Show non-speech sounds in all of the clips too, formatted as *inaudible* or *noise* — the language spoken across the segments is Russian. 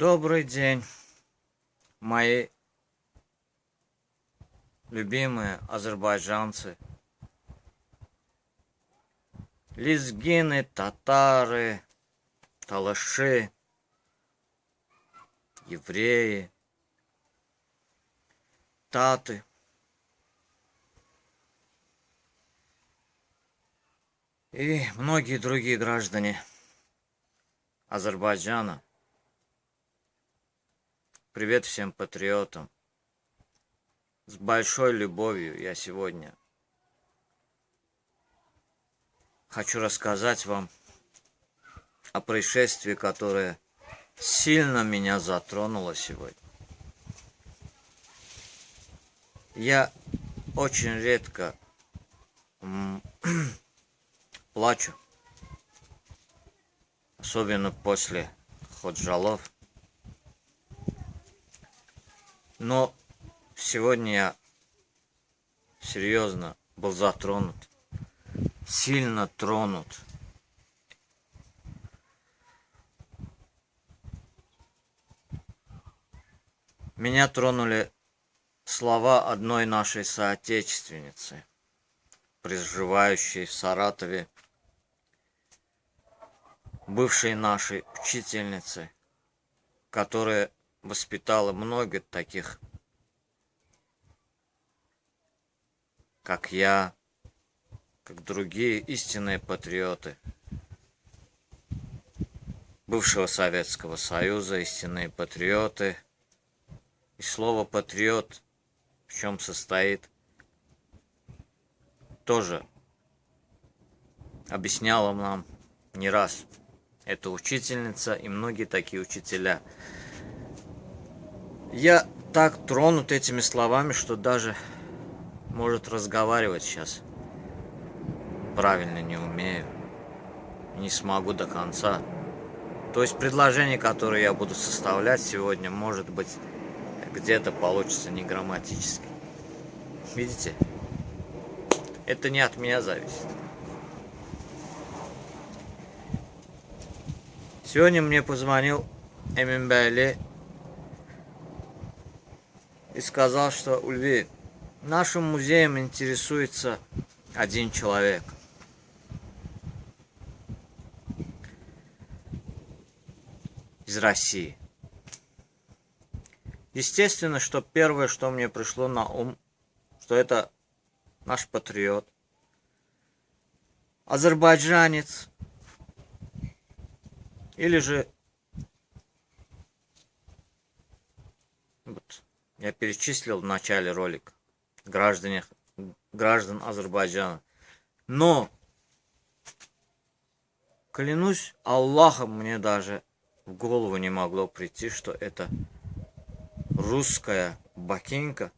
Добрый день, мои любимые азербайджанцы, лезгины, татары, талаши, евреи, таты. И многие другие граждане Азербайджана. Привет всем патриотам. С большой любовью я сегодня хочу рассказать вам о происшествии, которое сильно меня затронуло сегодня. Я очень редко *clears throat* плачу, особенно после ходжалов. Но сегодня я серьезно был затронут, сильно тронут. Меня тронули слова одной нашей соотечественницы, проживающей в Саратове, бывшей нашей учительницы, которая воспитала много таких, как я, как другие истинные патриоты бывшего Советского Союза, истинные патриоты. И слово «патриот» в чем состоит, тоже объясняла нам не раз. эта учительница и многие такие учителя – я так тронут этими словами, что даже, может, разговаривать сейчас правильно не умею. Не смогу до конца. То есть предложение, которое я буду составлять сегодня, может быть, где-то получится не грамматически. Видите? Это не от меня зависит. Сегодня мне позвонил Эмин Байли и сказал, что Ульви, нашим музеем интересуется один человек. Из России. Естественно, что первое, что мне пришло на ум, что это наш патриот, азербайджанец, или же вот, я перечислил в начале ролика граждане, граждан Азербайджана. Но, клянусь Аллахом, мне даже в голову не могло прийти, что это русская бакинка,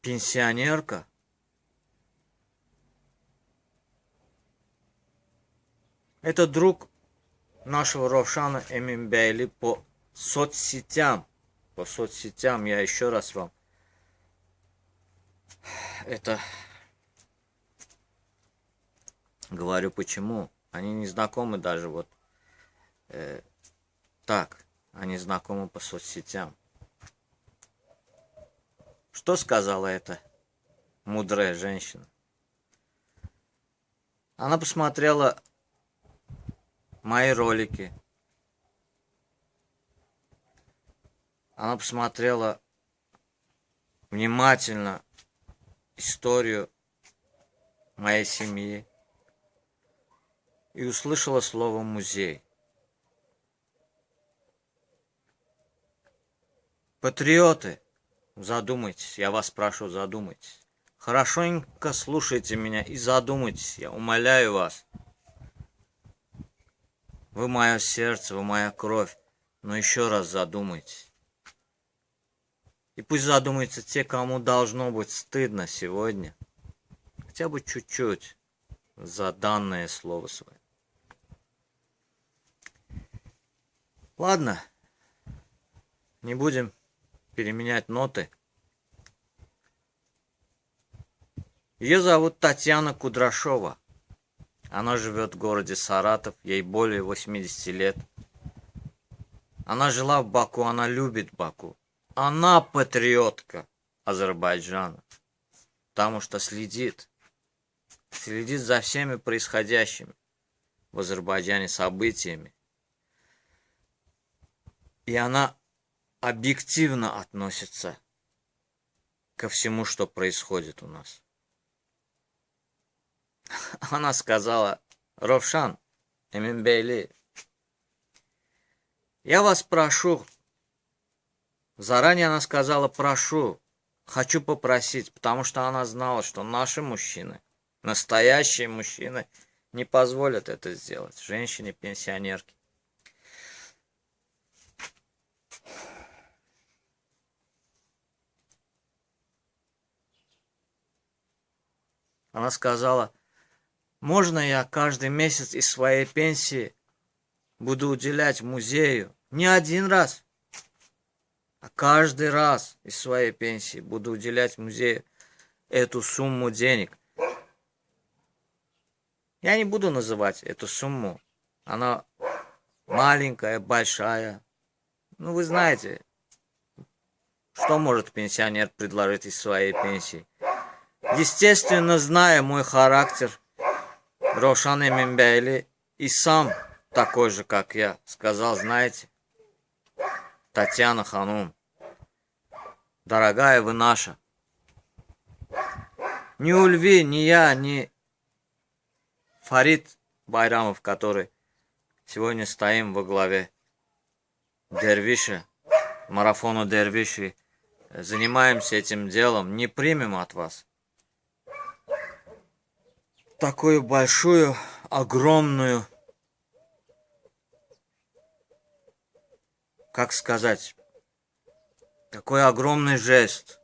пенсионерка, это друг нашего Ровшана Эминбейли по соцсетям. По соцсетям я еще раз вам это говорю почему. Они не знакомы даже вот э, так. Они знакомы по соцсетям. Что сказала эта мудрая женщина? Она посмотрела мои ролики, Она посмотрела внимательно историю моей семьи и услышала слово «музей». Патриоты, задумайтесь, я вас прошу, задумайтесь. Хорошенько слушайте меня и задумайтесь, я умоляю вас. Вы мое сердце, вы моя кровь, но еще раз задумайтесь. И пусть задумаются те, кому должно быть стыдно сегодня. Хотя бы чуть-чуть за данное слово свое. Ладно, не будем переменять ноты. Ее зовут Татьяна Кудрашова. Она живет в городе Саратов, ей более 80 лет. Она жила в Баку, она любит Баку. Она патриотка Азербайджана, потому что следит, следит за всеми происходящими в Азербайджане событиями. И она объективно относится ко всему, что происходит у нас. *laughs* Она сказала, Ровшан, Эминбейли, я вас прошу, заранее она сказала, прошу, хочу попросить, потому что она знала, что наши мужчины, настоящие мужчины, не позволят это сделать, женщине-пенсионерке. Она сказала, можно я каждый месяц из своей пенсии буду уделять музею не один раз, а каждый раз из своей пенсии буду уделять музею эту сумму денег. Я не буду называть эту сумму. Она маленькая, большая. Ну, вы знаете, что может пенсионер предложить из своей пенсии. Естественно, зная мой характер, Рошан Эминбейли и сам такой же, как я, сказал, знаете, Татьяна Ханум, дорогая вы наша, ни Ульви, ни я, ни Фарид Байрамов, который сегодня стоим во главе Дервиша, марафону Дервиши, занимаемся этим делом, не примем от вас такую большую, огромную, как сказать, такой огромный жест.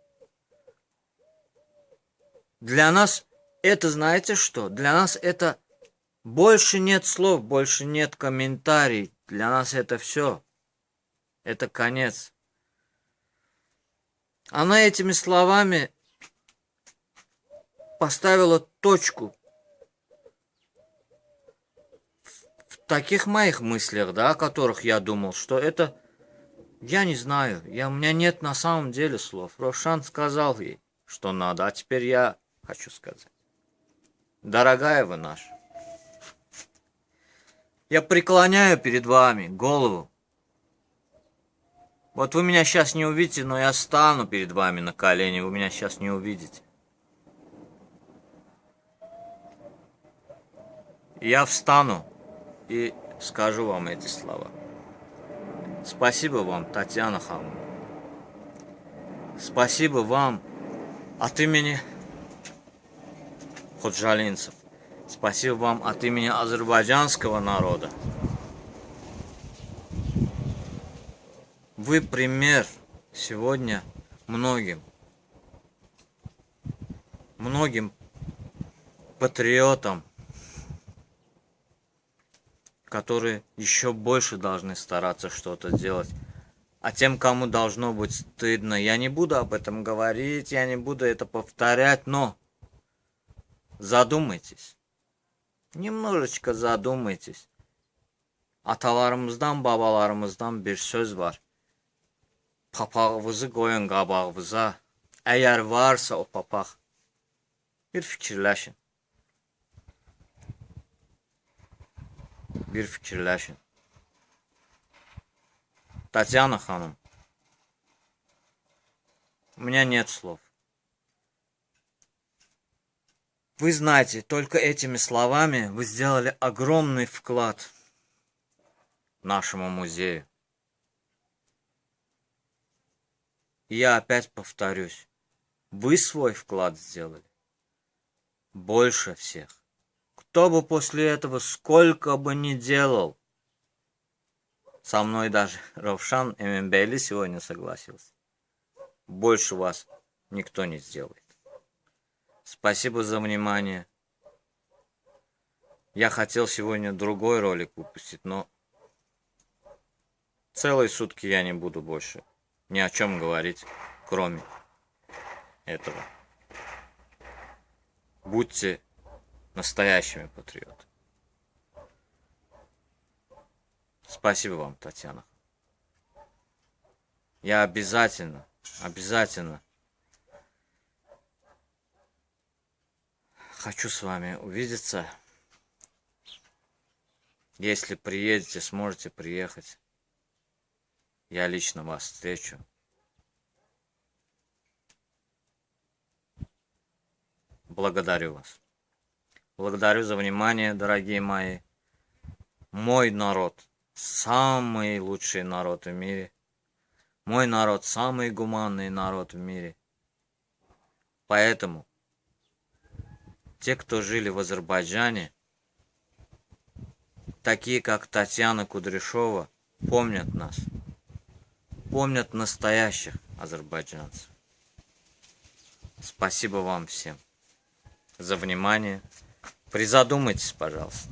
Для нас это, знаете что? Для нас это больше нет слов, больше нет комментариев. Для нас это все. Это конец. Она этими словами поставила точку таких моих мыслях, да, о которых я думал, что это... Я не знаю, я, у меня нет на самом деле слов. Рошан сказал ей, что надо, а теперь я хочу сказать. Дорогая вы наша, я преклоняю перед вами голову. Вот вы меня сейчас не увидите, но я стану перед вами на колени, вы меня сейчас не увидите. Я встану и скажу вам эти слова. Спасибо вам, Татьяна Хамовна. Спасибо вам от имени худжалинцев. Спасибо вам от имени азербайджанского народа. Вы пример сегодня многим, многим патриотам, которые еще больше должны стараться что-то делать. А тем, кому должно быть стыдно, я не буду об этом говорить, я не буду это повторять, но задумайтесь. Немножечко задумайтесь. Atalarımızdan, babalarımızdan bir söz var. Papağınızı qoyun qabağınıza. Əgər varsa o papaq, bir fikirləşin. Bir fikirləşin. Татьяна Ханум, у меня нет слов. Вы знаете, только этими словами вы сделали огромный вклад нашему музею. И я опять повторюсь, вы свой вклад сделали больше всех. Кто бы после этого сколько бы ни делал, со мной даже Равшан Эмембейли сегодня согласился. Больше вас никто не сделает. Спасибо за внимание. Я хотел сегодня другой ролик выпустить, но целые сутки я не буду больше ни о чем говорить, кроме этого. Будьте настоящими патриотами. Спасибо вам, Татьяна. Я обязательно, обязательно хочу с вами увидеться. Если приедете, сможете приехать. Я лично вас встречу. Благодарю вас. Благодарю за внимание, дорогие мои. Мой народ – самый лучший народ в мире. Мой народ – самый гуманный народ в мире. Поэтому те, кто жили в Азербайджане, такие как Татьяна Кудряшова, помнят нас. Помнят настоящих азербайджанцев. Спасибо вам всем за внимание. Призадумайтесь, пожалуйста.